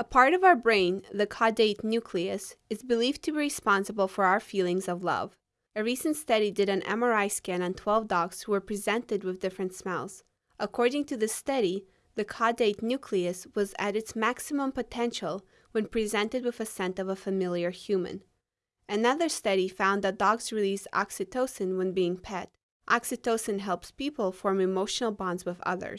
A part of our brain, the caudate nucleus, is believed to be responsible for our feelings of love. A recent study did an MRI scan on 12 dogs who were presented with different smells. According to the study, the caudate nucleus was at its maximum potential when presented with a scent of a familiar human. Another study found that dogs release oxytocin when being pet. Oxytocin helps people form emotional bonds with others.